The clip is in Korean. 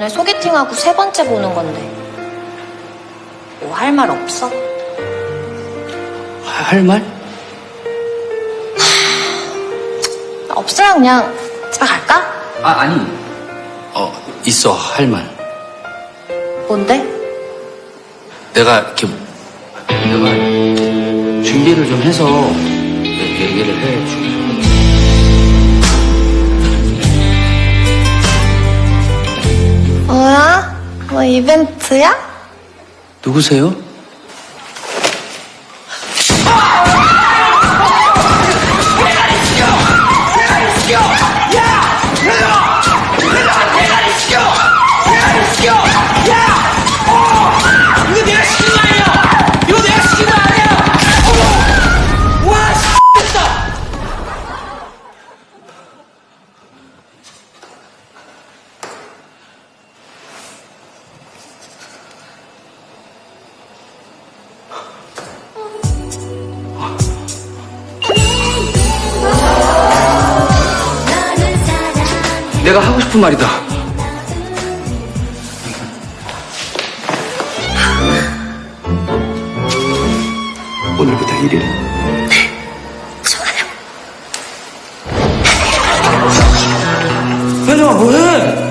오늘 소개팅하고 세 번째 보는 건데. 뭐 할 말 없어? 할 말? 없어요, 그냥. 집에 갈까? 아, 아니. 어, 있어, 할 말. 뭔데? 내가 이렇게, 내가 준비를 좀 해서 얘기를 해 뭐 이벤트야? 누구세요? 이 내가 하고 싶은 말이다. 오늘부터 1일. 현정아, 뭐해?